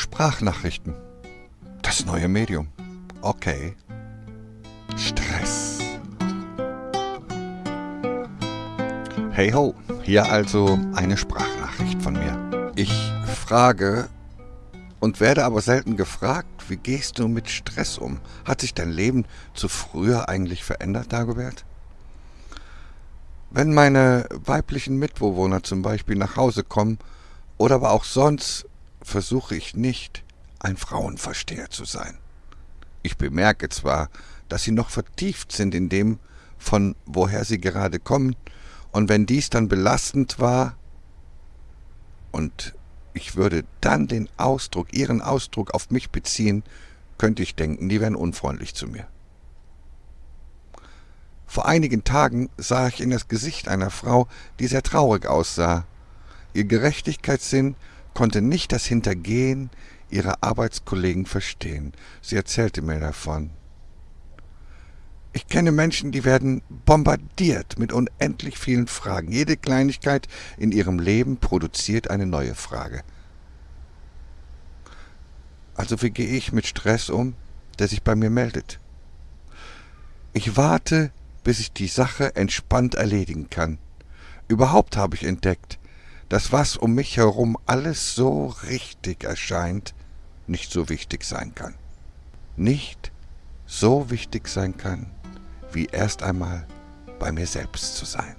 Sprachnachrichten. Das neue Medium. Okay. Stress. Hey ho, hier also eine Sprachnachricht von mir. Ich frage und werde aber selten gefragt, wie gehst du mit Stress um? Hat sich dein Leben zu früher eigentlich verändert, Dagobert? Wenn meine weiblichen Mitbewohner zum Beispiel nach Hause kommen oder aber auch sonst, versuche ich nicht, ein Frauenversteher zu sein. Ich bemerke zwar, dass sie noch vertieft sind in dem, von woher sie gerade kommen, und wenn dies dann belastend war, und ich würde dann den Ausdruck, ihren Ausdruck auf mich beziehen, könnte ich denken, die wären unfreundlich zu mir. Vor einigen Tagen sah ich in das Gesicht einer Frau, die sehr traurig aussah. Ihr Gerechtigkeitssinn konnte nicht das Hintergehen ihrer Arbeitskollegen verstehen. Sie erzählte mir davon. Ich kenne Menschen, die werden bombardiert mit unendlich vielen Fragen. Jede Kleinigkeit in ihrem Leben produziert eine neue Frage. Also wie gehe ich mit Stress um, der sich bei mir meldet? Ich warte, bis ich die Sache entspannt erledigen kann. Überhaupt habe ich entdeckt, dass was um mich herum alles so richtig erscheint, nicht so wichtig sein kann. Nicht so wichtig sein kann, wie erst einmal bei mir selbst zu sein.